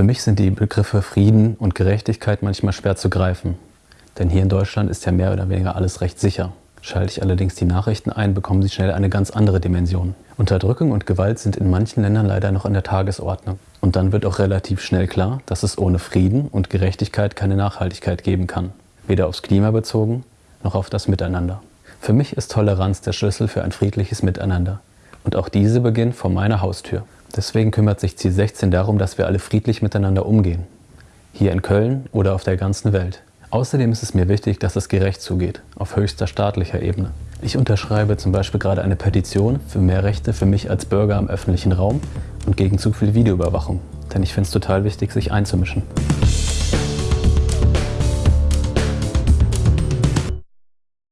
Für mich sind die Begriffe Frieden und Gerechtigkeit manchmal schwer zu greifen. Denn hier in Deutschland ist ja mehr oder weniger alles recht sicher. Schalte ich allerdings die Nachrichten ein, bekommen sie schnell eine ganz andere Dimension. Unterdrückung und Gewalt sind in manchen Ländern leider noch an der Tagesordnung. Und dann wird auch relativ schnell klar, dass es ohne Frieden und Gerechtigkeit keine Nachhaltigkeit geben kann. Weder aufs Klima bezogen, noch auf das Miteinander. Für mich ist Toleranz der Schlüssel für ein friedliches Miteinander. Und auch diese beginnt vor meiner Haustür. Deswegen kümmert sich Ziel 16 darum, dass wir alle friedlich miteinander umgehen. Hier in Köln oder auf der ganzen Welt. Außerdem ist es mir wichtig, dass es gerecht zugeht, auf höchster staatlicher Ebene. Ich unterschreibe zum Beispiel gerade eine Petition für mehr Rechte für mich als Bürger im öffentlichen Raum und gegen zu viel Videoüberwachung. Denn ich finde es total wichtig, sich einzumischen.